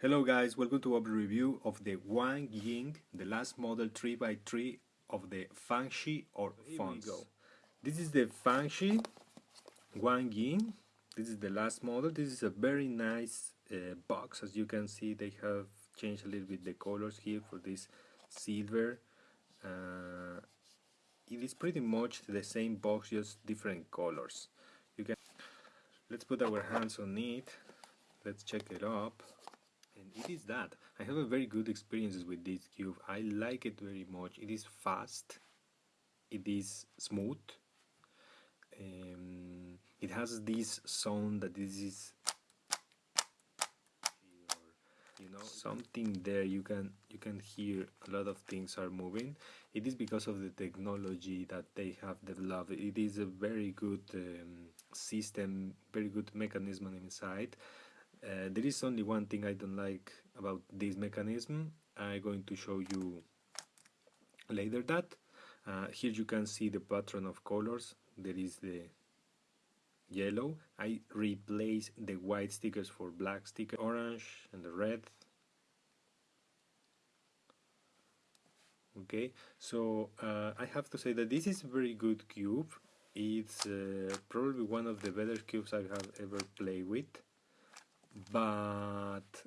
Hello guys, welcome to our review of the Wang Ying, the last model 3x3 of the Fangshi or Fonts. This is the Fangshi Wang Ying, this is the last model, this is a very nice uh, box. As you can see they have changed a little bit the colors here for this silver. Uh, it is pretty much the same box just different colors. You can Let's put our hands on it, let's check it up it is that. I have a very good experiences with this cube. I like it very much. It is fast. It is smooth. Um, it has this sound that this is you know something there. You can you can hear a lot of things are moving. It is because of the technology that they have developed. It is a very good um, system very good mechanism inside uh, there is only one thing I don't like about this mechanism. I'm going to show you later that. Uh, here you can see the pattern of colors. There is the yellow. I replace the white stickers for black sticker, orange and the red. Okay, so uh, I have to say that this is a very good cube. It's uh, probably one of the better cubes I have ever played with but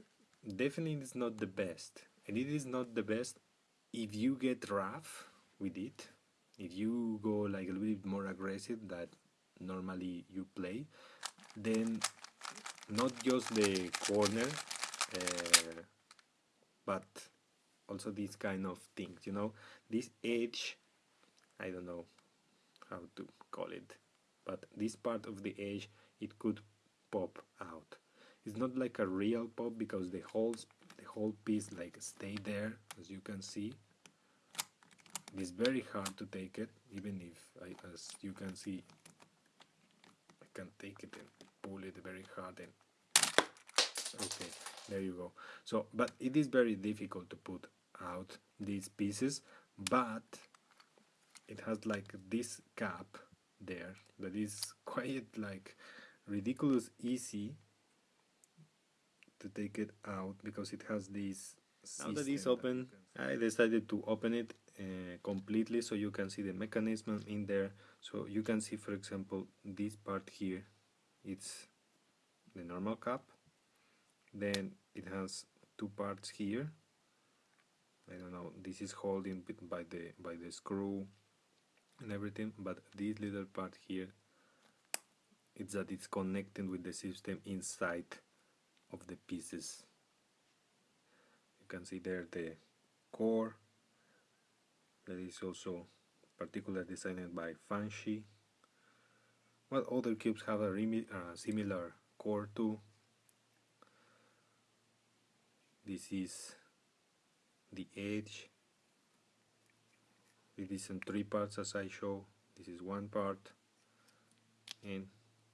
definitely it's not the best. And it is not the best if you get rough with it. If you go like a little bit more aggressive that normally you play then not just the corner uh, but also these kind of things you know? This edge I don't know how to call it but this part of the edge it could pop out it's not like a real pop because the whole the whole piece like stay there as you can see. It's very hard to take it even if I, as you can see I can take it and pull it very hard and okay there you go. So but it is very difficult to put out these pieces but it has like this cap there that is quite like ridiculous easy to take it out because it has this now that it's open I decided to open it uh, completely so you can see the mechanism in there. So you can see for example this part here. It's the normal cap. Then it has two parts here. I don't know this is holding by the by the screw and everything but this little part here it's that it's connecting with the system inside of the pieces. You can see there the core that is also particularly designed by Fangshi well other cubes have a uh, similar core too. This is the edge. It is in three parts as I show. This is one part. And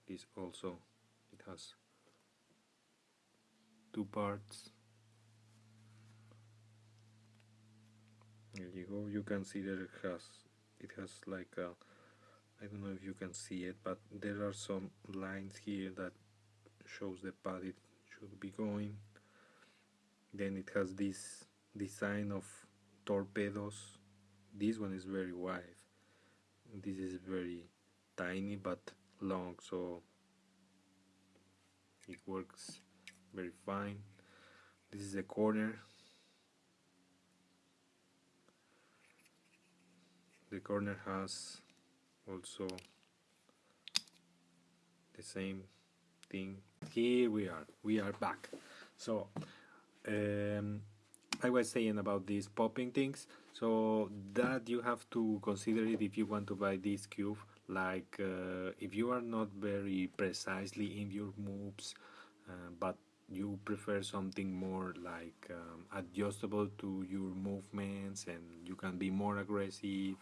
this also it has two parts. There you go. You can see that it has it has like a I don't know if you can see it but there are some lines here that shows the path it should be going. Then it has this design of torpedoes. This one is very wide. This is very tiny but long so it works very fine. This is the corner the corner has also the same thing. Here we are. We are back. So um, I was saying about these popping things. So that you have to consider it if you want to buy this cube. Like uh, if you are not very precisely in your moves uh, but you prefer something more like um, adjustable to your movements and you can be more aggressive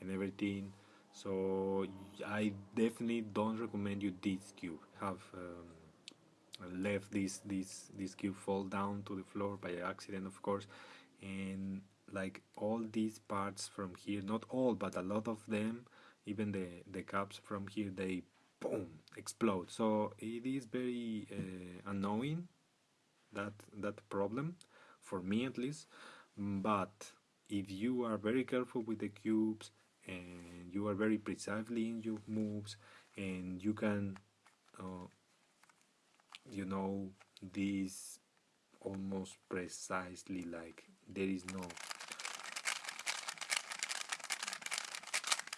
and everything. So I definitely don't recommend you this cube. Have um, left this this this cube fall down to the floor by accident of course. And like all these parts from here not all but a lot of them even the the caps from here they boom explode. So it is very uh, annoying that that problem for me at least. But if you are very careful with the cubes and you are very precisely in your moves and you can uh, you know this almost precisely like there is no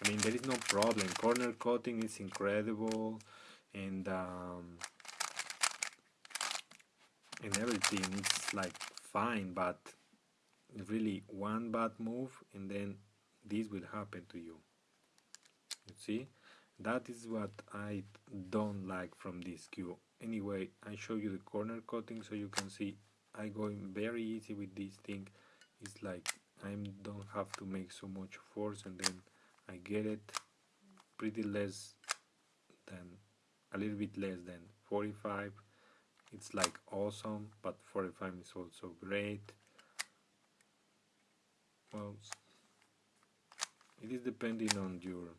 I mean there is no problem. Corner cutting is incredible and um, and everything is like fine but really one bad move and then this will happen to you. You see? That is what I don't like from this cue anyway I show you the corner cutting so you can see. I go very easy with this thing. It's like I don't have to make so much force and then I get it. Pretty less than a little bit less than 45 it's like awesome but 45 is also great. Well it is depending on your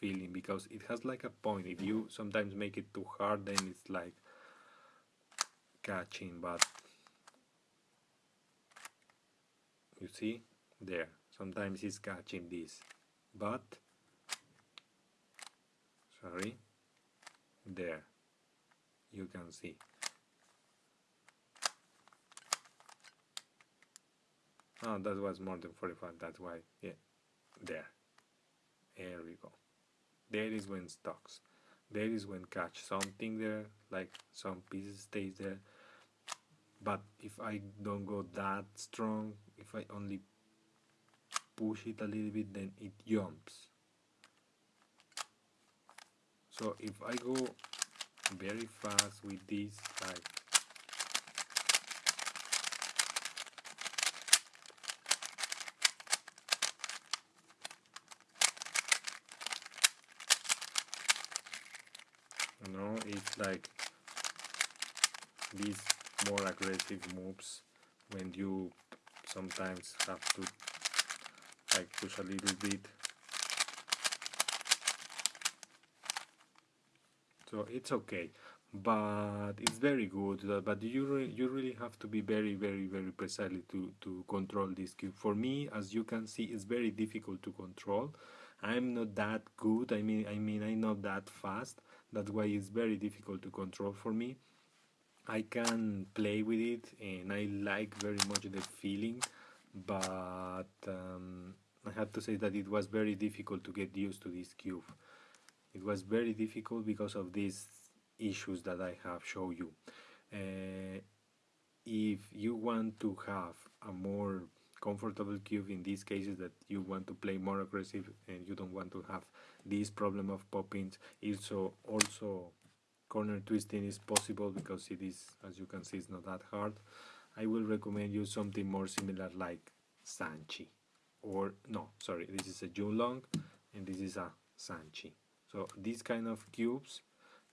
feeling because it has like a point. If you sometimes make it too hard then it's like catching but you see there sometimes it's catching this but sorry there you can see. Oh that was more than 45 that's why yeah there. There we go. There is when stocks there is when catch something there like some pieces stays there. But if I don't go that strong if I only push it a little bit then it jumps. So if I go very fast with this like you know it's like these more aggressive moves when you sometimes have to like push a little bit. So it's okay. But it's very good uh, but you re you really have to be very very very precisely to to control this cube for me as you can see it's very difficult to control. I'm not that good. I mean i mean i'm not that fast. That's why it's very difficult to control for me. I can play with it and i like very much the feeling but um, I have to say that it was very difficult to get used to this cube. It was very difficult because of these issues that I have shown you. Uh, if you want to have a more comfortable cube in these cases that you want to play more aggressive and you don't want to have this problem of poppings also also corner twisting is possible because it is as you can see it's not that hard I will recommend you something more similar like Sanchi or no sorry this is a Junlong and this is a Sanchi. So these kind of cubes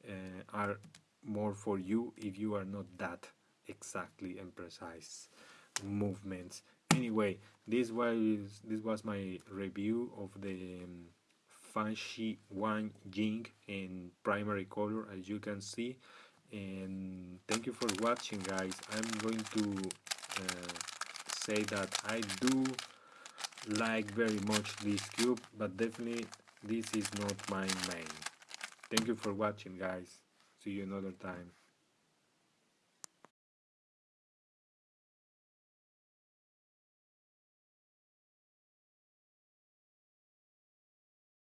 uh, are more for you if you are not that exactly and precise movements. Anyway this was this was my review of the um, Fangshi Wan Ying in primary color as you can see. And thank you for watching guys. I'm going to uh, say that I do like very much this cube but definitely this is not my main. Thank you for watching guys. See you another time